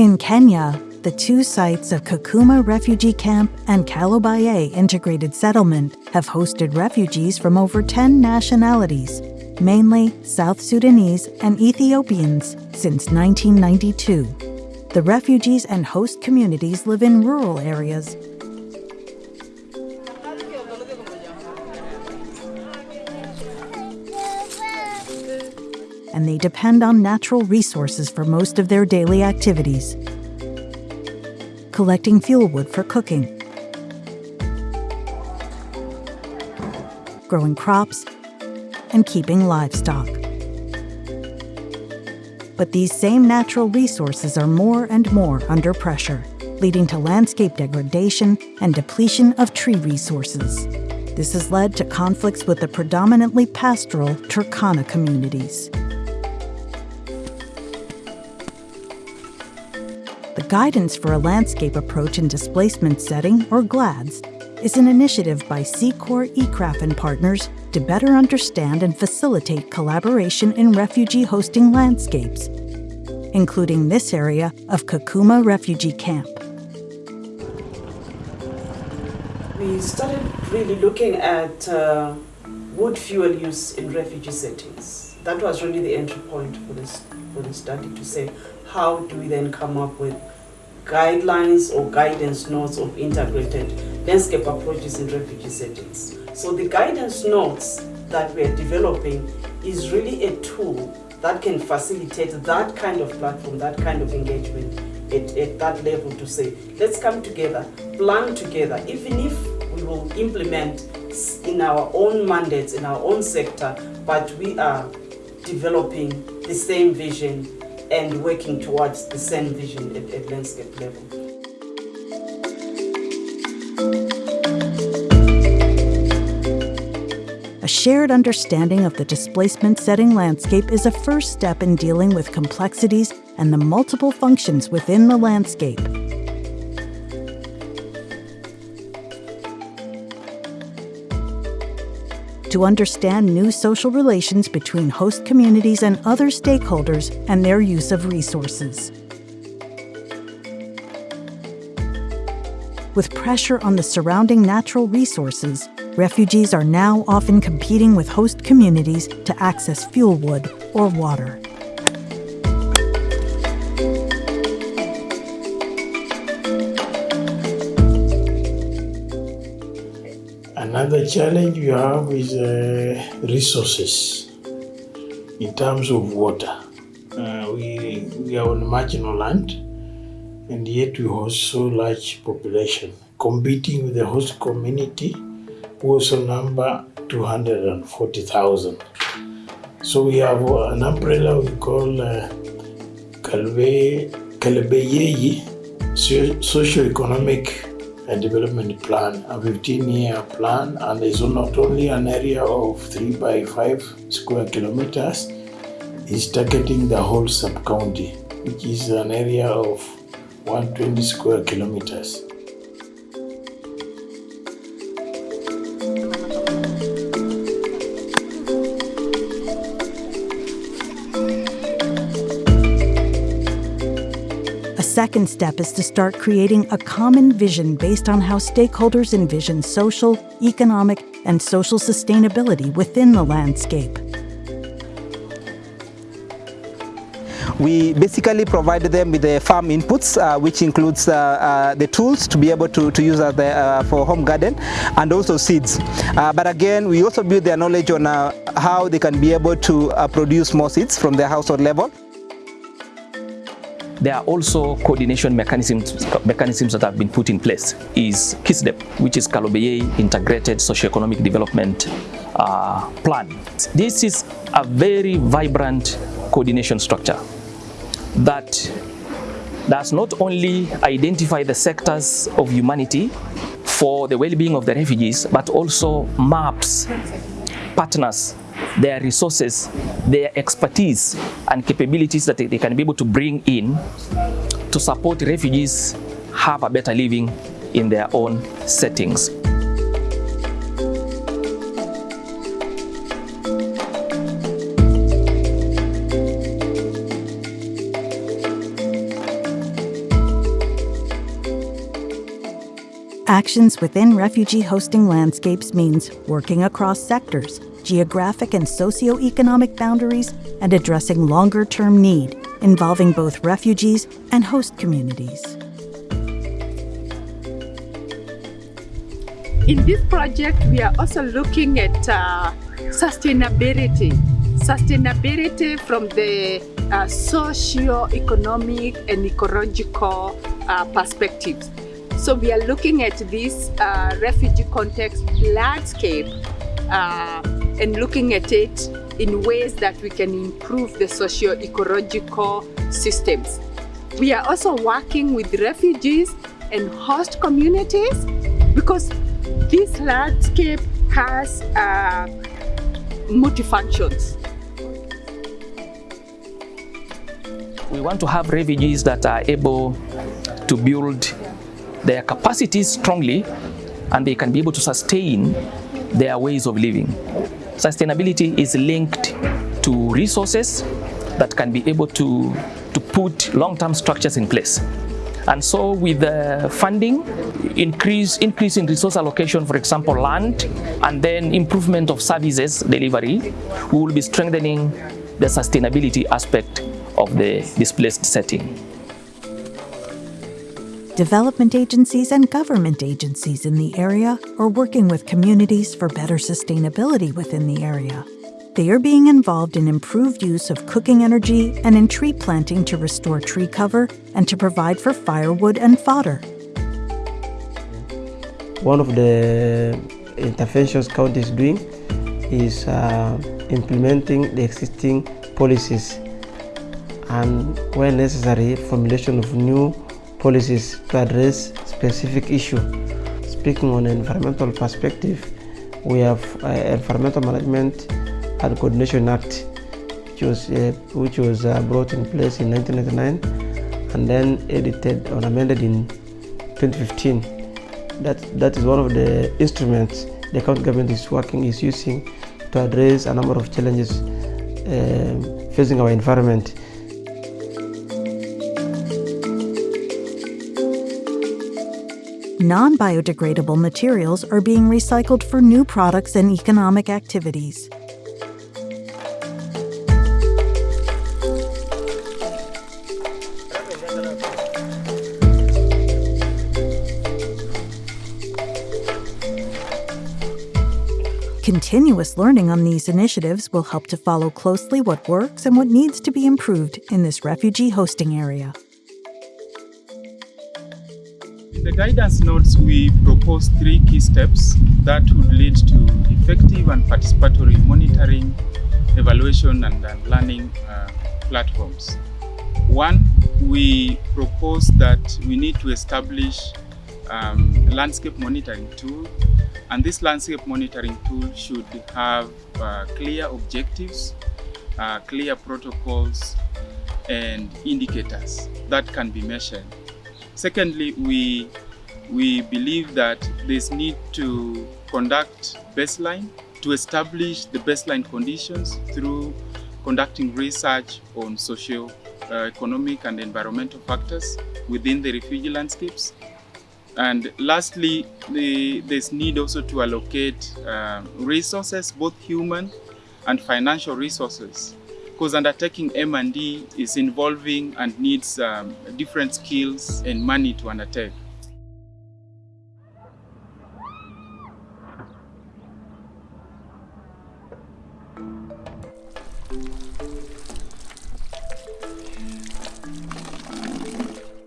In Kenya, the two sites of Kakuma Refugee Camp and Kalobeyei Integrated Settlement have hosted refugees from over 10 nationalities, mainly South Sudanese and Ethiopians, since 1992. The refugees and host communities live in rural areas and they depend on natural resources for most of their daily activities. Collecting fuel wood for cooking, growing crops, and keeping livestock. But these same natural resources are more and more under pressure, leading to landscape degradation and depletion of tree resources. This has led to conflicts with the predominantly pastoral Turkana communities. Guidance for a Landscape Approach in Displacement Setting, or GLADS, is an initiative by CIFOR-ICRAF and partners to better understand and facilitate collaboration in refugee hosting landscapes, including this area of Kakuma Refugee Camp. We started really looking at uh, wood fuel use in refugee settings. That was really the entry point for this, for the study to say, how do we then come up with guidelines or guidance notes of integrated landscape approaches in refugee settings. So the guidance notes that we're developing is really a tool that can facilitate that kind of platform, that kind of engagement at, at that level to say, let's come together, plan together, even if we will implement in our own mandates, in our own sector, but we are developing the same vision and working towards the same vision at, at landscape level. A shared understanding of the displacement setting landscape is a first step in dealing with complexities and the multiple functions within the landscape. To understand new social relations between host communities and other stakeholders and their use of resources. With pressure on the surrounding natural resources, refugees are now often competing with host communities to access fuel wood or water. Another challenge you have is uh, resources in terms of water. Uh, we, we are on marginal land and yet we host so large population competing with the host community who also number 240,000. So we have an umbrella we call uh, Kalbe, Kalbeyeyi Socio-Economic a development plan, a 15-year plan, and it's not only an area of 3 by 5 square kilometers, it's targeting the whole sub-county, which is an area of 120 square kilometers. Second step is to start creating a common vision based on how stakeholders envision social, economic, and social sustainability within the landscape. We basically provide them with the farm inputs, uh, which includes uh, uh, the tools to be able to, to use the, uh, for home garden and also seeds. Uh, but again, we also build their knowledge on uh, how they can be able to produce more seeds from their household level. There are also coordination mechanisms, mechanisms that have been put in place is KISDEP, which is Kalobeyei Integrated Socioeconomic Development uh, Plan. This is a very vibrant coordination structure that does not only identify the sectors of humanity for the well-being of the refugees, but also maps partners their resources, their expertise and capabilities that they can be able to bring in to support refugees have a better living in their own settings. Actions within refugee hosting landscapes means working across sectors, geographic and socioeconomic boundaries, and addressing longer term need involving both refugees and host communities. In this project, we are also looking at uh, sustainability. Sustainability from the uh, socio-economic and ecological uh, perspectives. So we are looking at this uh, refugee context landscape uh, and looking at it in ways that we can improve the socio-ecological systems. We are also working with refugees and host communities because this landscape has uh, multifunctions. We want to have refugees that are able to build their capacities strongly and they can be able to sustain their ways of living. Sustainability is linked to resources that can be able to, to put long-term structures in place. And so with the funding, increase, increase in resource allocation, for example, land, and then improvement of services delivery, we will be strengthening the sustainability aspect of the displaced setting. Development agencies and government agencies in the area are working with communities for better sustainability within the area. They are being involved in improved use of cooking energy and in tree planting to restore tree cover and to provide for firewood and fodder. One of the interventions county is doing is uh, implementing the existing policies and where necessary formulation of new policies to address specific issue. Speaking on environmental perspective, we have uh, Environmental Management and Coordination Act, which was, uh, which was uh, brought in place in 1999 and then edited or amended in 2015. That, that is one of the instruments the county government is working, is using to address a number of challenges uh, facing our environment. Non biodegradable materials are being recycled for new products and economic activities. Continuous learning on these initiatives will help to follow closely what works and what needs to be improved in this refugee hosting area. The guidance notes, we propose three key steps that would lead to effective and participatory monitoring, evaluation, and, and learning uh, platforms. One, we propose that we need to establish um, a landscape monitoring tool and this landscape monitoring tool should have uh, clear objectives, uh, clear protocols, and indicators that can be measured. Secondly, we, we believe that there's need to conduct baseline to establish the baseline conditions through conducting research on social, uh, economic and environmental factors within the refugee landscapes. And lastly, the, there's need also to allocate uh, resources, both human and financial resources, because undertaking M&E is involving and needs um, different skills and money to undertake.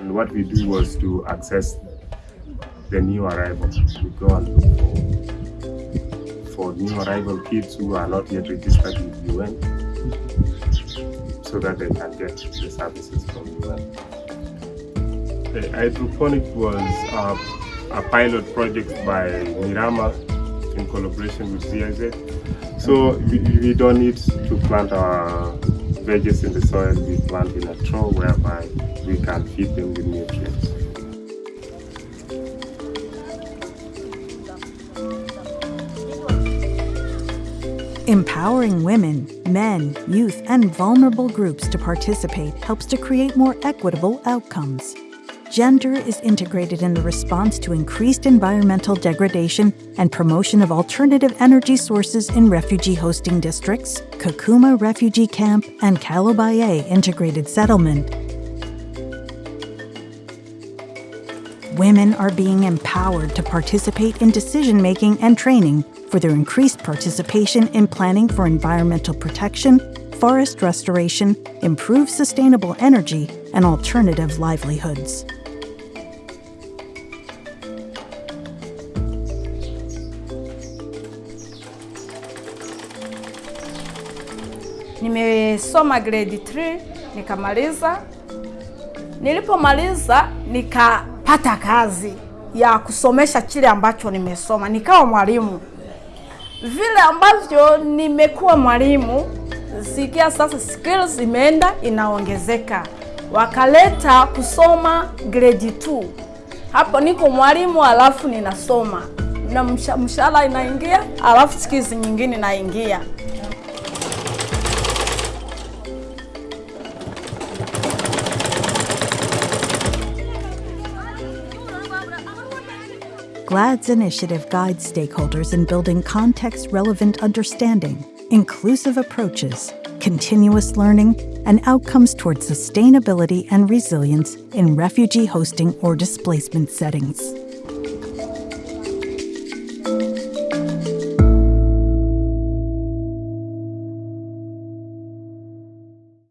And what we do was to access the new arrival. We go and look for, for new arrival kids who are not yet registered with UN so that they can get the services from UN. The uh, hydroponic was a, a pilot project by Mirama in collaboration with GIZ. So we, we don't need to plant our veggies in the soil, we plant in a trough whereby we can feed them with nutrients. Empowering women, men, youth, and vulnerable groups to participate helps to create more equitable outcomes. gender is integrated in the response to increased environmental degradation and promotion of alternative energy sources in refugee hosting districts, Kakuma Refugee Camp, and Kalobeyei Integrated Settlement. Women are being empowered to participate in decision making and training for their increased participation in planning for environmental protection, forest restoration, improved sustainable energy, and alternative livelihoods. Nimesoma grade 3 nikamaliza. Nilipomaliza nikapata kazi ya kusomesha kile ambacho nimesoma, nikawa mwalimu. Vile ambavyo nimekuwa mwalimu, sikia sasa skills imeenda inaongezeka, wakaleta kusoma grade 2. Hapo niko mwalimu alafu ninasoma na msha- mshahara inaingia, alafu skills nyingine inaingia. GLADS initiative guides stakeholders in building context relevant understanding, inclusive approaches, continuous learning, and outcomes towards sustainability and resilience in refugee hosting or displacement settings.